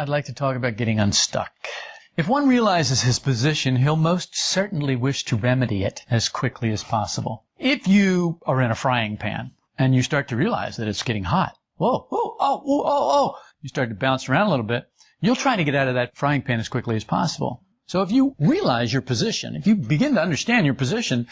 I'd like to talk about getting unstuck. If one realizes his position, he'll most certainly wish to remedy it as quickly as possible. If you are in a frying pan and you start to realize that it's getting hot, whoa, whoa, oh, oh, oh, oh, you start to bounce around a little bit, you'll try to get out of that frying pan as quickly as possible. So if you realize your position, if you begin to understand your position,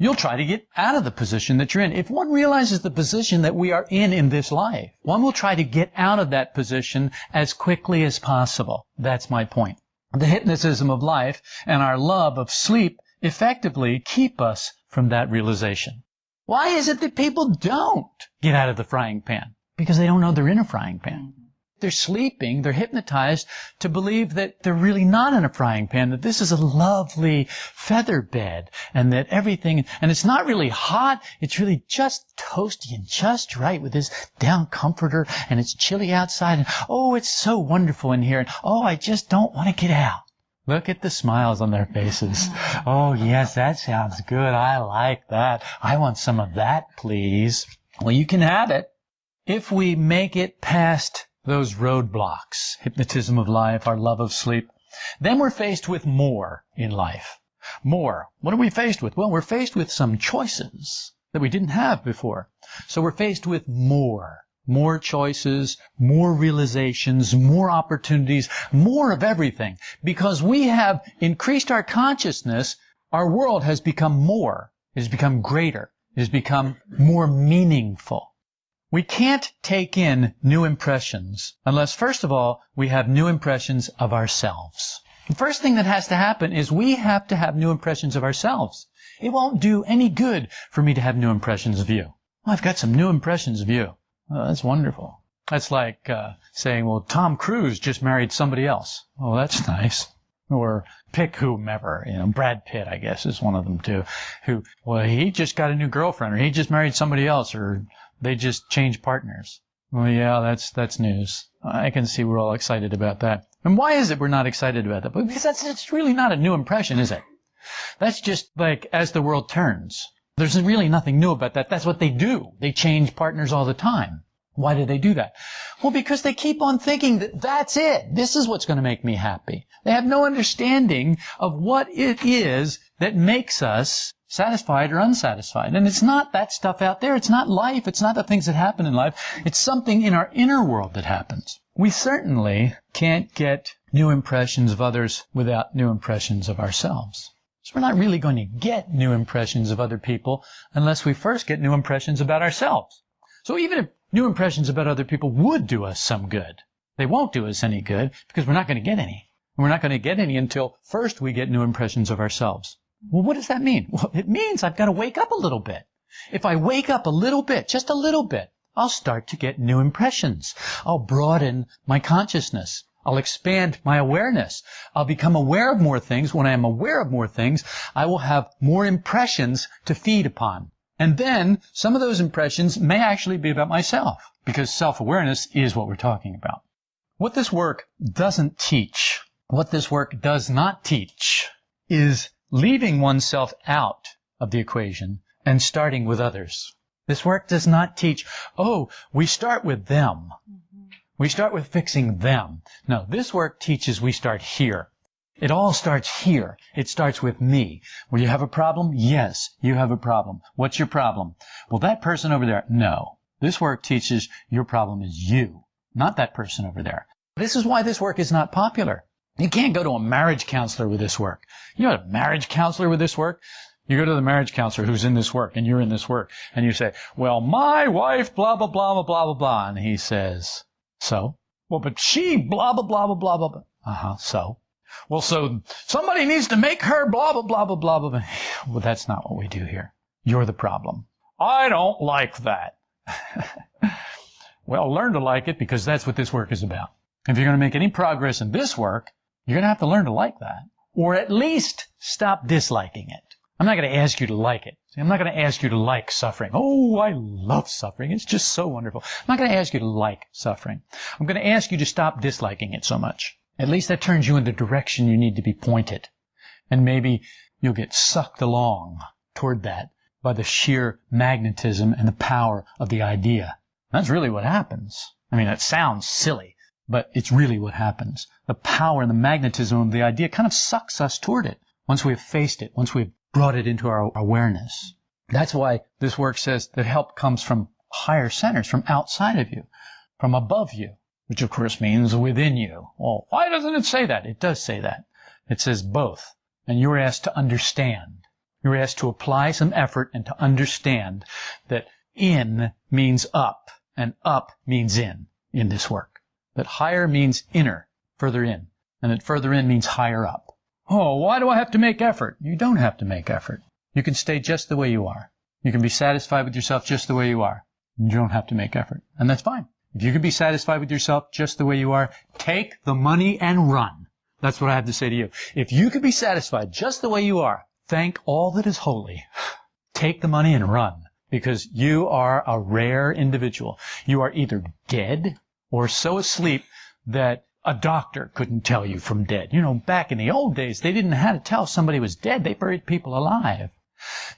you'll try to get out of the position that you're in. If one realizes the position that we are in in this life, one will try to get out of that position as quickly as possible. That's my point. The hypnotism of life and our love of sleep effectively keep us from that realization. Why is it that people don't get out of the frying pan? Because they don't know they're in a frying pan. They're sleeping, they're hypnotized to believe that they're really not in a frying pan, that this is a lovely feather bed, and that everything, and it's not really hot, it's really just toasty and just right with this down comforter, and it's chilly outside, and oh, it's so wonderful in here, and oh, I just don't want to get out. Look at the smiles on their faces. Oh, yes, that sounds good. I like that. I want some of that, please. Well, you can have it if we make it past those roadblocks, hypnotism of life, our love of sleep, then we're faced with more in life. More. What are we faced with? Well, we're faced with some choices that we didn't have before. So we're faced with more. More choices, more realizations, more opportunities, more of everything. Because we have increased our consciousness, our world has become more. It has become greater. It has become more meaningful. We can't take in new impressions unless, first of all, we have new impressions of ourselves. The first thing that has to happen is we have to have new impressions of ourselves. It won't do any good for me to have new impressions of you. Well, I've got some new impressions of you. That's wonderful. That's like uh, saying, well, Tom Cruise just married somebody else. Oh, that's nice. Or pick whomever, you know, Brad Pitt, I guess, is one of them too. Who, well, he just got a new girlfriend, or he just married somebody else, or they just change partners. Well, yeah, that's that's news. I can see we're all excited about that. And why is it we're not excited about that? Because that's it's really not a new impression, is it? That's just like as the world turns. There's really nothing new about that. That's what they do. They change partners all the time. Why do they do that? Well, because they keep on thinking that that's it. This is what's going to make me happy. They have no understanding of what it is that makes us satisfied or unsatisfied. And it's not that stuff out there. It's not life. It's not the things that happen in life. It's something in our inner world that happens. We certainly can't get new impressions of others without new impressions of ourselves. So we're not really going to get new impressions of other people unless we first get new impressions about ourselves. So even if new impressions about other people would do us some good, they won't do us any good because we're not going to get any. And we're not going to get any until first we get new impressions of ourselves. Well, what does that mean? Well, it means I've got to wake up a little bit. If I wake up a little bit, just a little bit, I'll start to get new impressions. I'll broaden my consciousness. I'll expand my awareness. I'll become aware of more things. When I am aware of more things, I will have more impressions to feed upon. And then some of those impressions may actually be about myself because self-awareness is what we're talking about. What this work doesn't teach, what this work does not teach is leaving oneself out of the equation and starting with others. This work does not teach, oh, we start with them. We start with fixing them. No, this work teaches we start here. It all starts here. It starts with me. Well, you have a problem? Yes, you have a problem. What's your problem? Well, that person over there? No. This work teaches your problem is you, not that person over there. This is why this work is not popular. You can't go to a marriage counselor with this work. You know a marriage counselor with this work? You go to the marriage counselor who's in this work and you're in this work and you say, well, my wife, blah, blah, blah, blah, blah, blah, blah. And he says, so? Well, but she, blah, blah, blah, blah, blah, blah. Uh huh. So? Well, so somebody needs to make her blah, blah, blah, blah, blah, blah. Well, that's not what we do here. You're the problem. I don't like that. well, learn to like it because that's what this work is about. If you're going to make any progress in this work, you're going to have to learn to like that. Or at least stop disliking it. I'm not going to ask you to like it. I'm not going to ask you to like suffering. Oh, I love suffering. It's just so wonderful. I'm not going to ask you to like suffering. I'm going to ask you to stop disliking it so much. At least that turns you in the direction you need to be pointed. And maybe you'll get sucked along toward that by the sheer magnetism and the power of the idea. That's really what happens. I mean, it sounds silly. But it's really what happens. The power and the magnetism of the idea kind of sucks us toward it once we've faced it, once we've brought it into our awareness. That's why this work says that help comes from higher centers, from outside of you, from above you, which of course means within you. Well, why doesn't it say that? It does say that. It says both. And you're asked to understand. You're asked to apply some effort and to understand that in means up and up means in in this work. That higher means inner, further in, and that further in means higher up. Oh, why do I have to make effort? You don't have to make effort. You can stay just the way you are. You can be satisfied with yourself just the way you are. You don't have to make effort. And that's fine. If you can be satisfied with yourself just the way you are, take the money and run. That's what I have to say to you. If you can be satisfied just the way you are, thank all that is holy. Take the money and run because you are a rare individual. You are either dead or so asleep that a doctor couldn't tell you from dead. You know, back in the old days, they didn't know how to tell somebody was dead. They buried people alive.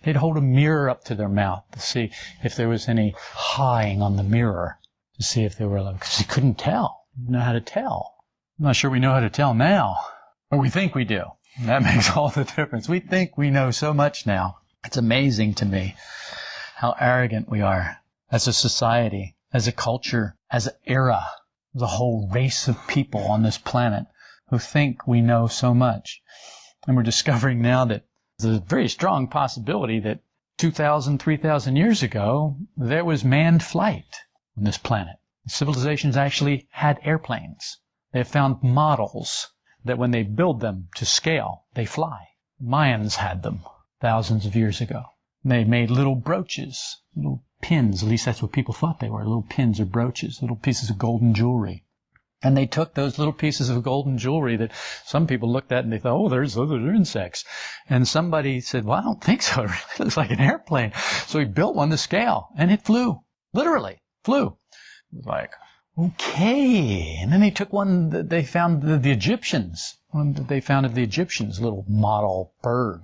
They'd hold a mirror up to their mouth to see if there was any hawing on the mirror to see if they were alive, because you couldn't tell. You didn't know how to tell. I'm not sure we know how to tell now, but we think we do. That makes all the difference. We think we know so much now. It's amazing to me how arrogant we are as a society, as a culture, as an era the whole race of people on this planet who think we know so much. And we're discovering now that there's a very strong possibility that 2,000, 3,000 years ago, there was manned flight on this planet. Civilizations actually had airplanes. They have found models that when they build them to scale, they fly. Mayans had them thousands of years ago. They made little brooches, little pins. At least that's what people thought they were. Little pins or brooches, little pieces of golden jewelry. And they took those little pieces of golden jewelry that some people looked at and they thought, oh, there's those are insects. And somebody said, well, I don't think so. It really looks like an airplane. So he built one to scale and it flew. Literally flew. It was like, okay. And then they took one that they found the, the Egyptians, one that they found of the Egyptians, little model bird.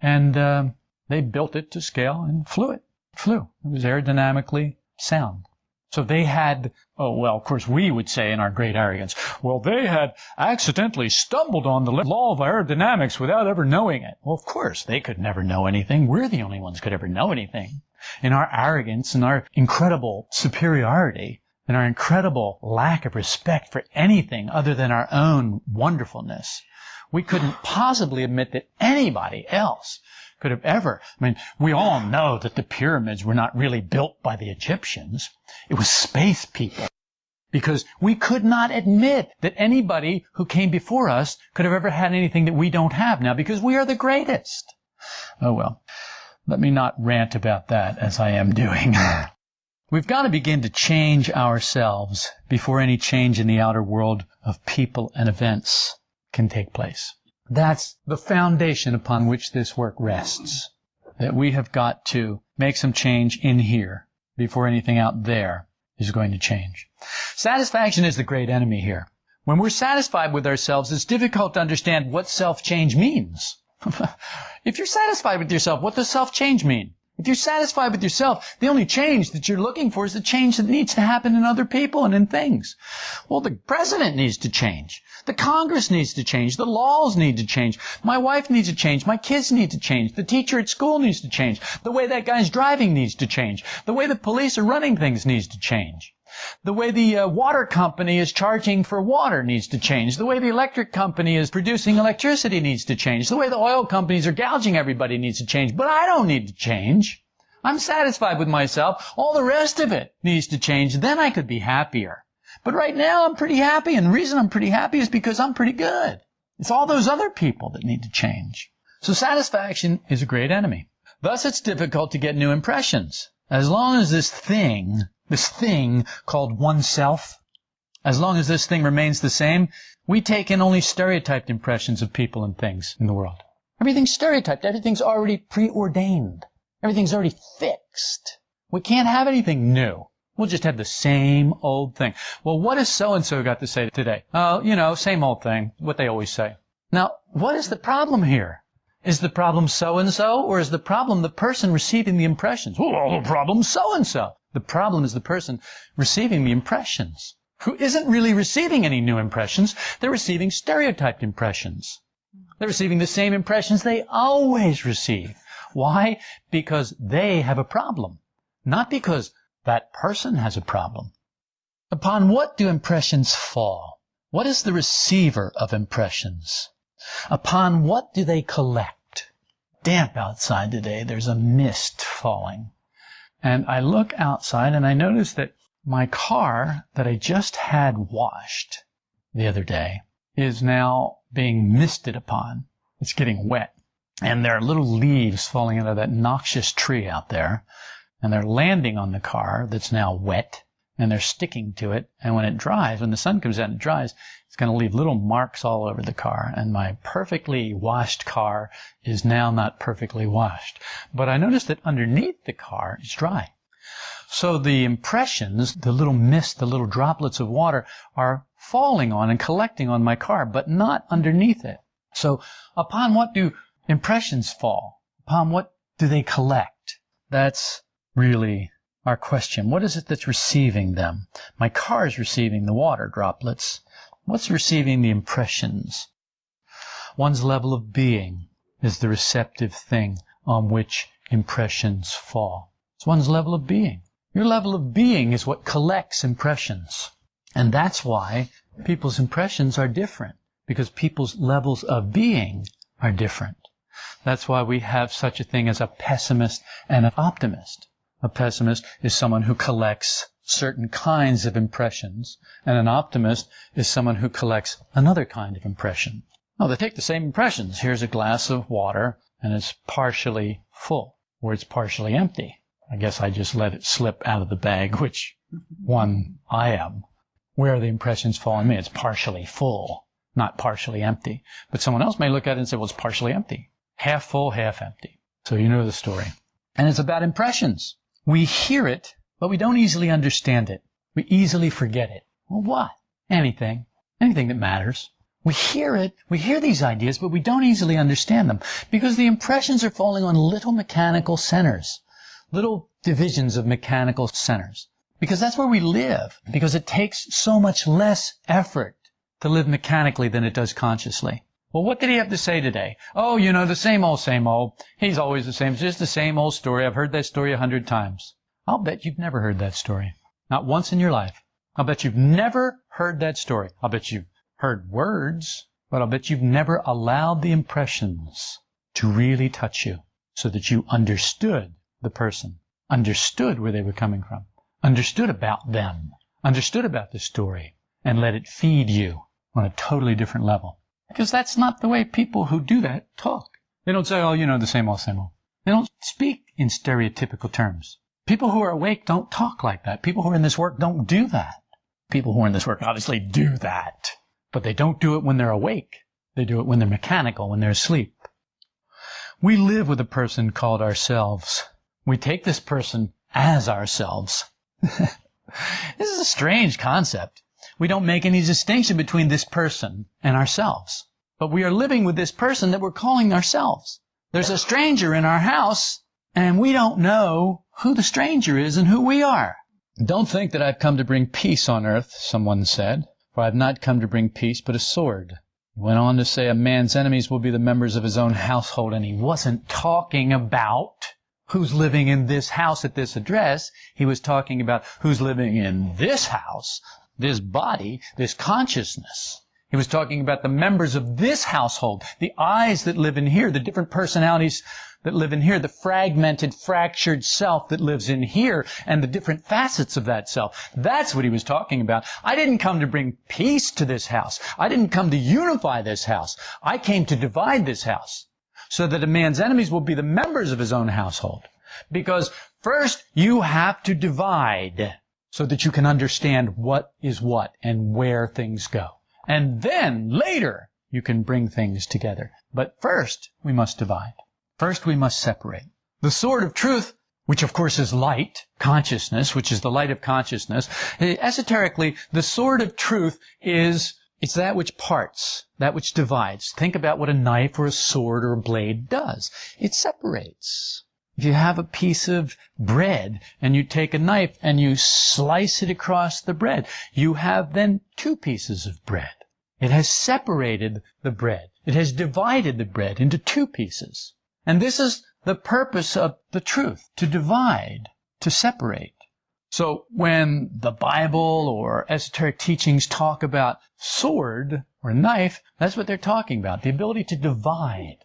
And, uh, they built it to scale and flew it it flew. It was aerodynamically sound. So they had, oh, well, of course, we would say in our great arrogance, well, they had accidentally stumbled on the law of aerodynamics without ever knowing it. Well, of course, they could never know anything. We're the only ones could ever know anything. In our arrogance and our incredible superiority and our incredible lack of respect for anything other than our own wonderfulness, we couldn't possibly admit that anybody else could have ever. I mean, we all know that the pyramids were not really built by the Egyptians. It was space people. Because we could not admit that anybody who came before us could have ever had anything that we don't have now because we are the greatest. Oh well, let me not rant about that as I am doing. We've got to begin to change ourselves before any change in the outer world of people and events can take place. That's the foundation upon which this work rests. That we have got to make some change in here before anything out there is going to change. Satisfaction is the great enemy here. When we're satisfied with ourselves, it's difficult to understand what self-change means. if you're satisfied with yourself, what does self-change mean? If you're satisfied with yourself, the only change that you're looking for is the change that needs to happen in other people and in things. Well, the president needs to change. The Congress needs to change. The laws need to change. My wife needs to change. My kids need to change. The teacher at school needs to change. The way that guy's driving needs to change. The way the police are running things needs to change. The way the uh, water company is charging for water needs to change. The way the electric company is producing electricity needs to change. The way the oil companies are gouging everybody needs to change. But I don't need to change. I'm satisfied with myself. All the rest of it needs to change. Then I could be happier. But right now I'm pretty happy, and the reason I'm pretty happy is because I'm pretty good. It's all those other people that need to change. So satisfaction is a great enemy. Thus it's difficult to get new impressions. As long as this thing, this thing called oneself, as long as this thing remains the same, we take in only stereotyped impressions of people and things in the world. Everything's stereotyped. Everything's already preordained. Everything's already fixed. We can't have anything new. We'll just have the same old thing. Well, what has so-and-so got to say today? Oh, you know, same old thing, what they always say. Now, what is the problem here? Is the problem so-and-so, or is the problem the person receiving the impressions? Well, the problem's so-and-so. The problem is the person receiving the impressions. who isn't really receiving any new impressions. They're receiving stereotyped impressions. They're receiving the same impressions they always receive. Why? Because they have a problem. Not because that person has a problem. Upon what do impressions fall? What is the receiver of impressions? Upon what do they collect? Damp outside today. There's a mist falling. And I look outside and I notice that my car that I just had washed the other day is now being misted upon. It's getting wet. And there are little leaves falling out of that noxious tree out there. And they're landing on the car that's now wet. And they're sticking to it. And when it dries, when the sun comes out and it dries, it's going to leave little marks all over the car. And my perfectly washed car is now not perfectly washed. But I noticed that underneath the car it's dry. So the impressions, the little mist, the little droplets of water are falling on and collecting on my car, but not underneath it. So upon what do impressions fall? Upon what do they collect? That's really our question. What is it that's receiving them? My car is receiving the water droplets. What's receiving the impressions? One's level of being is the receptive thing on which impressions fall. It's one's level of being. Your level of being is what collects impressions. And that's why people's impressions are different, because people's levels of being are different. That's why we have such a thing as a pessimist and an optimist. A pessimist is someone who collects certain kinds of impressions, and an optimist is someone who collects another kind of impression. Now, they take the same impressions. Here's a glass of water, and it's partially full, or it's partially empty. I guess I just let it slip out of the bag, which one I am. Where are the impressions falling me? It's partially full, not partially empty. But someone else may look at it and say, well, it's partially empty. Half full, half empty. So you know the story. And it's about impressions. We hear it, but we don't easily understand it. We easily forget it. Well, what? Anything. Anything that matters. We hear it, we hear these ideas, but we don't easily understand them because the impressions are falling on little mechanical centers little divisions of mechanical centers. Because that's where we live. Because it takes so much less effort to live mechanically than it does consciously. Well, what did he have to say today? Oh, you know, the same old, same old. He's always the same. It's just the same old story. I've heard that story a hundred times. I'll bet you've never heard that story. Not once in your life. I'll bet you've never heard that story. I'll bet you've heard words, but I'll bet you've never allowed the impressions to really touch you so that you understood the person, understood where they were coming from, understood about them, understood about the story, and let it feed you on a totally different level. Because that's not the way people who do that talk. They don't say, oh, you know, the same old, same old. They don't speak in stereotypical terms. People who are awake don't talk like that. People who are in this work don't do that. People who are in this work obviously do that. But they don't do it when they're awake. They do it when they're mechanical, when they're asleep. We live with a person called ourselves. We take this person as ourselves. this is a strange concept. We don't make any distinction between this person and ourselves. But we are living with this person that we're calling ourselves. There's a stranger in our house, and we don't know who the stranger is and who we are. Don't think that I've come to bring peace on earth, someone said, for I have not come to bring peace, but a sword. He went on to say a man's enemies will be the members of his own household, and he wasn't talking about who's living in this house at this address. He was talking about who's living in this house, this body, this consciousness. He was talking about the members of this household, the I's that live in here, the different personalities that live in here, the fragmented, fractured self that lives in here, and the different facets of that self. That's what he was talking about. I didn't come to bring peace to this house. I didn't come to unify this house. I came to divide this house so that a man's enemies will be the members of his own household. Because first you have to divide so that you can understand what is what and where things go. And then later you can bring things together. But first we must divide. First we must separate. The sword of truth which of course is light, consciousness, which is the light of consciousness. Eh, esoterically, the sword of truth is it's that which parts, that which divides. Think about what a knife or a sword or a blade does. It separates. If you have a piece of bread and you take a knife and you slice it across the bread, you have then two pieces of bread. It has separated the bread. It has divided the bread into two pieces. And this is the purpose of the truth, to divide, to separate. So when the Bible or esoteric teachings talk about sword or knife, that's what they're talking about, the ability to divide.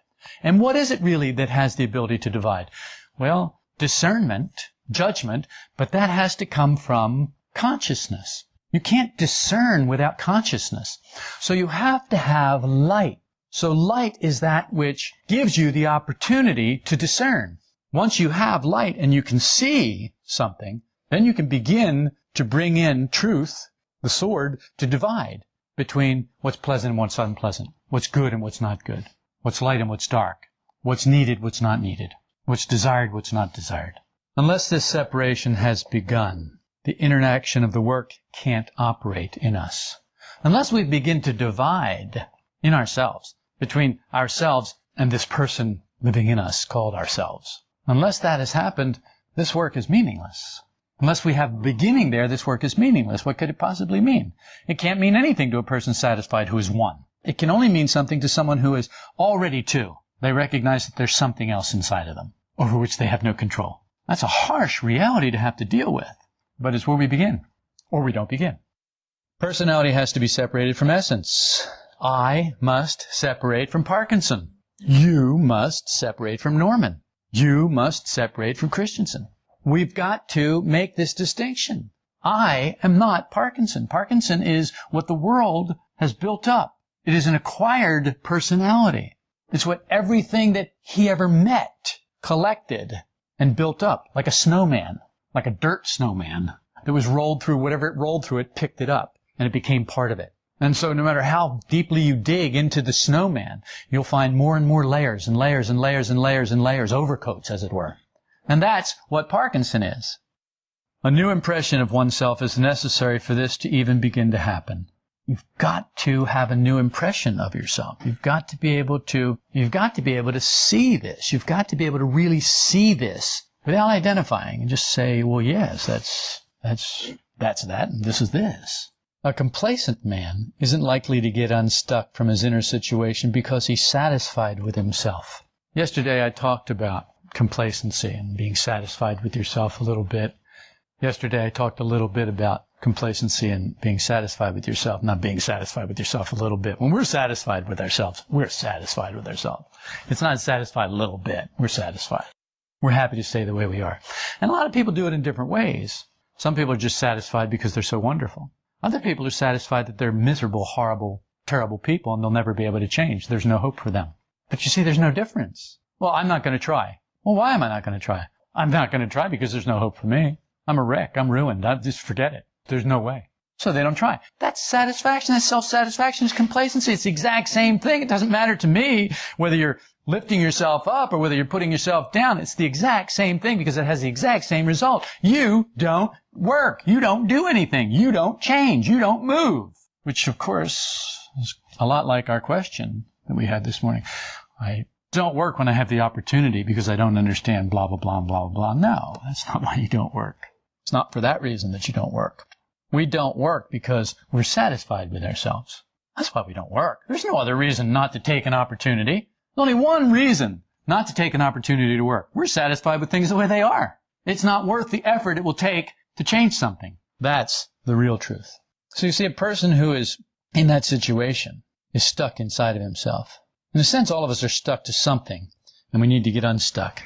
And what is it really that has the ability to divide? Well, discernment, judgment, but that has to come from consciousness. You can't discern without consciousness. So you have to have light. So light is that which gives you the opportunity to discern. Once you have light and you can see something, then you can begin to bring in truth, the sword, to divide between what's pleasant and what's unpleasant, what's good and what's not good, what's light and what's dark, what's needed, what's not needed, what's desired, what's not desired. Unless this separation has begun, the interaction of the work can't operate in us. Unless we begin to divide in ourselves between ourselves and this person living in us called ourselves. Unless that has happened, this work is meaningless. Unless we have beginning there, this work is meaningless. What could it possibly mean? It can't mean anything to a person satisfied who is one. It can only mean something to someone who is already two. They recognize that there's something else inside of them, over which they have no control. That's a harsh reality to have to deal with, but it's where we begin, or we don't begin. Personality has to be separated from essence. I must separate from Parkinson. You must separate from Norman. You must separate from Christensen. We've got to make this distinction. I am not Parkinson. Parkinson is what the world has built up. It is an acquired personality. It's what everything that he ever met collected and built up, like a snowman, like a dirt snowman that was rolled through whatever it rolled through, it picked it up and it became part of it. And so no matter how deeply you dig into the snowman, you'll find more and more layers and layers and layers and layers and layers, overcoats as it were. And that's what Parkinson is. A new impression of oneself is necessary for this to even begin to happen. You've got to have a new impression of yourself. You've got to be able to, you've got to be able to see this. You've got to be able to really see this without identifying and just say, well, yes, that's, that's, that's that and this is this. A complacent man isn't likely to get unstuck from his inner situation because he's satisfied with himself. Yesterday I talked about complacency and being satisfied with yourself a little bit. Yesterday I talked a little bit about complacency and being satisfied with yourself, not being satisfied with yourself a little bit. When we're satisfied with ourselves, we're satisfied with ourselves. It's not satisfied a little bit. We're satisfied. We're happy to stay the way we are. And a lot of people do it in different ways. Some people are just satisfied because they're so wonderful. Other people are satisfied that they're miserable, horrible, terrible people and they'll never be able to change. There's no hope for them. But you see, there's no difference. Well, I'm not going to try. Well, why am I not going to try? I'm not going to try because there's no hope for me. I'm a wreck. I'm ruined. I just forget it. There's no way. So they don't try. That's satisfaction. That's self-satisfaction. It's complacency. It's the exact same thing. It doesn't matter to me whether you're lifting yourself up or whether you're putting yourself down. It's the exact same thing because it has the exact same result. You don't work. You don't do anything. You don't change. You don't move. Which, of course, is a lot like our question that we had this morning. I don't work when I have the opportunity because I don't understand blah, blah, blah, blah, blah. No, that's not why you don't work. It's not for that reason that you don't work. We don't work because we're satisfied with ourselves. That's why we don't work. There's no other reason not to take an opportunity. There's only one reason not to take an opportunity to work. We're satisfied with things the way they are. It's not worth the effort it will take to change something. That's the real truth. So you see, a person who is in that situation is stuck inside of himself. In a sense, all of us are stuck to something, and we need to get unstuck.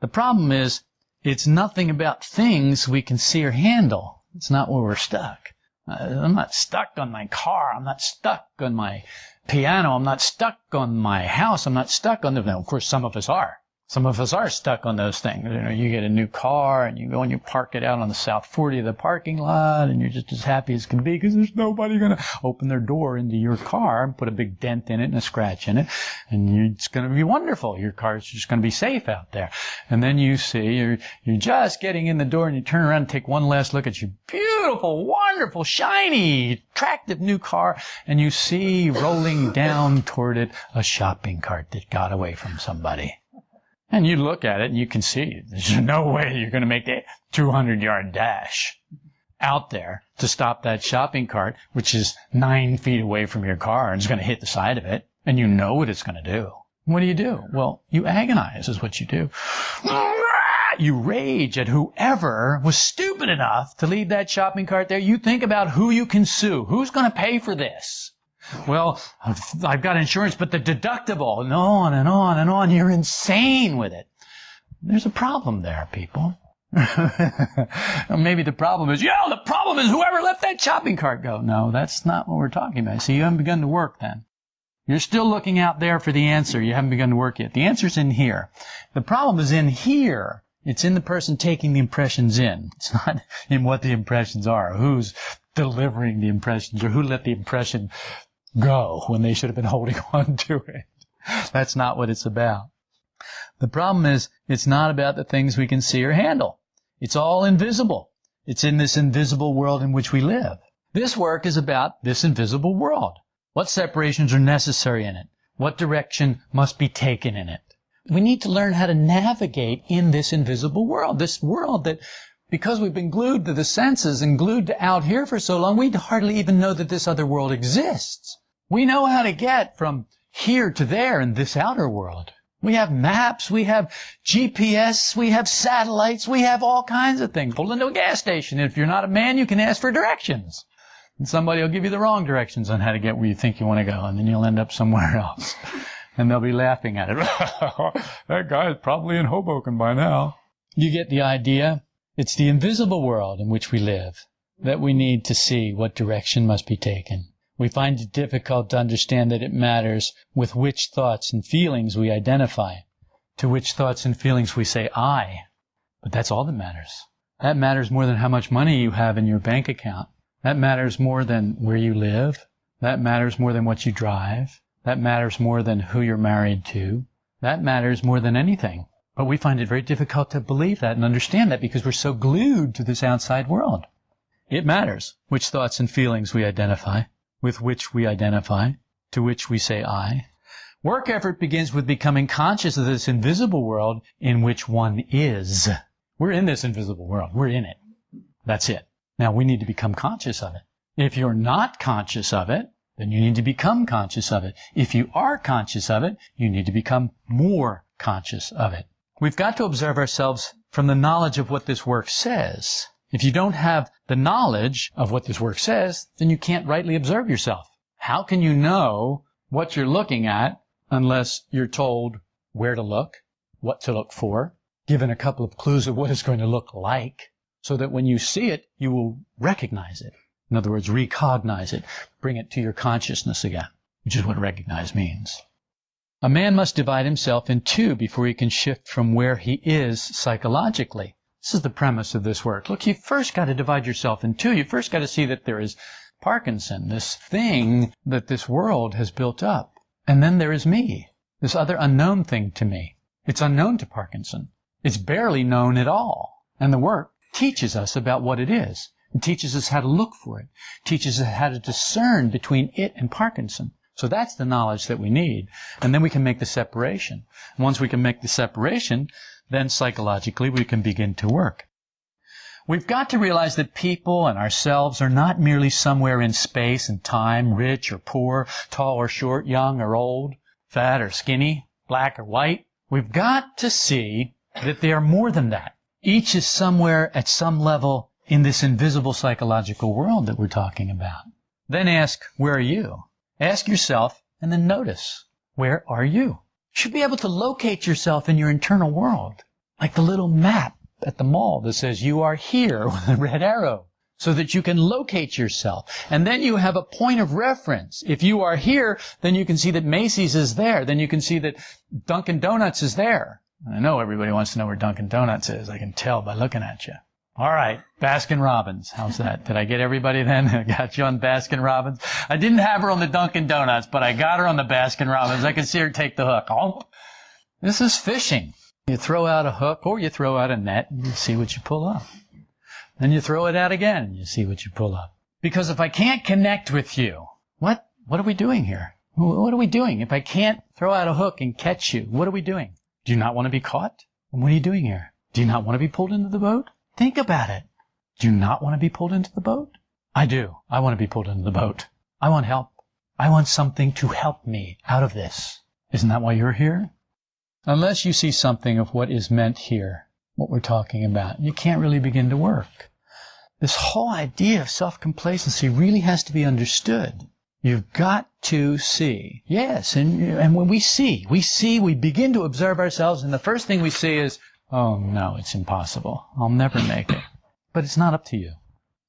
The problem is, it's nothing about things we can see or handle. It's not where we're stuck. Uh, I'm not stuck on my car. I'm not stuck on my piano. I'm not stuck on my house. I'm not stuck on the. Now, of course, some of us are. Some of us are stuck on those things. You know, you get a new car and you go and you park it out on the South 40 of the parking lot and you're just as happy as can be because there's nobody going to open their door into your car and put a big dent in it and a scratch in it. And you, it's going to be wonderful. Your car's just going to be safe out there. And then you see you're, you're just getting in the door and you turn around and take one last look at your beautiful, wonderful, shiny, attractive new car and you see rolling down toward it a shopping cart that got away from somebody. And you look at it and you can see there's no way you're going to make the 200 yard dash out there to stop that shopping cart, which is nine feet away from your car and is going to hit the side of it. And you know what it's going to do. What do you do? Well, you agonize is what you do. You rage at whoever was stupid enough to leave that shopping cart there. You think about who you can sue. Who's going to pay for this? Well, I've got insurance, but the deductible, and on and on and on. You're insane with it. There's a problem there, people. Maybe the problem is, yeah, the problem is whoever let that shopping cart go. No, that's not what we're talking about. See, you haven't begun to work then. You're still looking out there for the answer. You haven't begun to work yet. The answer's in here. The problem is in here. It's in the person taking the impressions in. It's not in what the impressions are, who's delivering the impressions, or who let the impression go when they should have been holding on to it. That's not what it's about. The problem is, it's not about the things we can see or handle. It's all invisible. It's in this invisible world in which we live. This work is about this invisible world. What separations are necessary in it? What direction must be taken in it? We need to learn how to navigate in this invisible world. This world that, because we've been glued to the senses and glued to out here for so long, we hardly even know that this other world exists. We know how to get from here to there in this outer world. We have maps, we have GPS, we have satellites, we have all kinds of things. Pull into a gas station. If you're not a man, you can ask for directions. And somebody will give you the wrong directions on how to get where you think you want to go, and then you'll end up somewhere else. And they'll be laughing at it. that guy is probably in Hoboken by now. You get the idea? It's the invisible world in which we live that we need to see what direction must be taken. We find it difficult to understand that it matters with which thoughts and feelings we identify, to which thoughts and feelings we say I. But that's all that matters. That matters more than how much money you have in your bank account. That matters more than where you live. That matters more than what you drive. That matters more than who you're married to. That matters more than anything. But we find it very difficult to believe that and understand that because we're so glued to this outside world. It matters which thoughts and feelings we identify with which we identify, to which we say I. Work effort begins with becoming conscious of this invisible world in which one is. We're in this invisible world. We're in it. That's it. Now we need to become conscious of it. If you're not conscious of it, then you need to become conscious of it. If you are conscious of it, you need to become more conscious of it. We've got to observe ourselves from the knowledge of what this work says. If you don't have the knowledge of what this work says, then you can't rightly observe yourself. How can you know what you're looking at unless you're told where to look, what to look for, given a couple of clues of what it's going to look like, so that when you see it, you will recognize it. In other words, recognize it, bring it to your consciousness again, which is what recognize means. A man must divide himself in two before he can shift from where he is psychologically. This is the premise of this work. Look, you first got to divide yourself in two. You first got to see that there is Parkinson, this thing that this world has built up. And then there is me, this other unknown thing to me. It's unknown to Parkinson. It's barely known at all. And the work teaches us about what it is. It teaches us how to look for it. it teaches us how to discern between it and Parkinson. So that's the knowledge that we need. And then we can make the separation. Once we can make the separation, then psychologically we can begin to work. We've got to realize that people and ourselves are not merely somewhere in space and time, rich or poor, tall or short, young or old, fat or skinny, black or white. We've got to see that they are more than that. Each is somewhere at some level in this invisible psychological world that we're talking about. Then ask, where are you? Ask yourself and then notice, where are you? You should be able to locate yourself in your internal world, like the little map at the mall that says you are here with a red arrow, so that you can locate yourself. And then you have a point of reference. If you are here, then you can see that Macy's is there. Then you can see that Dunkin' Donuts is there. I know everybody wants to know where Dunkin' Donuts is. I can tell by looking at you. All right, Baskin Robbins. How's that? Did I get everybody then? I got you on Baskin Robbins. I didn't have her on the Dunkin' Donuts, but I got her on the Baskin Robbins. I can see her take the hook. Oh, this is fishing. You throw out a hook or you throw out a net and you see what you pull up. Then you throw it out again and you see what you pull up. Because if I can't connect with you, what, what are we doing here? What are we doing? If I can't throw out a hook and catch you, what are we doing? Do you not want to be caught? And what are you doing here? Do you not want to be pulled into the boat? Think about it. Do you not want to be pulled into the boat? I do. I want to be pulled into the boat. I want help. I want something to help me out of this. Isn't that why you're here? Unless you see something of what is meant here, what we're talking about, you can't really begin to work. This whole idea of self-complacency really has to be understood. You've got to see. Yes, and, and when we see, we see, we begin to observe ourselves, and the first thing we see is, oh no, it's impossible. I'll never make it. But it's not up to you.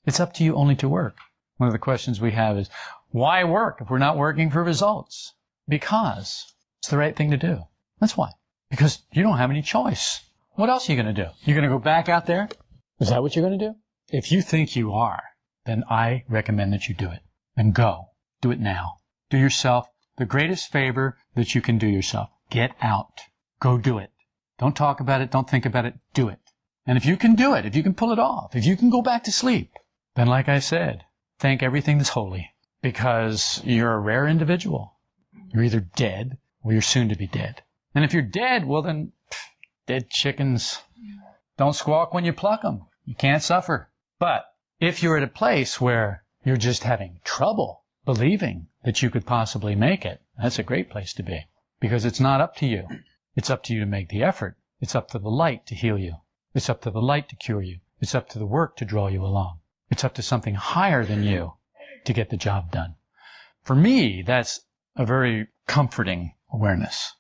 It's up to you only to work. One of the questions we have is, why work if we're not working for results? Because it's the right thing to do. That's why. Because you don't have any choice. What else are you going to do? You're going to go back out there? Is that what you're going to do? If you think you are, then I recommend that you do it. And go. Do it now. Do yourself the greatest favor that you can do yourself. Get out. Go do it. Don't talk about it. Don't think about it. Do it. And if you can do it, if you can pull it off, if you can go back to sleep, then like I said, thank everything that's holy because you're a rare individual. You're either dead or you're soon to be dead. And if you're dead, well then, pff, dead chickens don't squawk when you pluck them. You can't suffer. But if you're at a place where you're just having trouble believing that you could possibly make it, that's a great place to be because it's not up to you. It's up to you to make the effort. It's up to the light to heal you. It's up to the light to cure you. It's up to the work to draw you along. It's up to something higher than you to get the job done. For me, that's a very comforting awareness.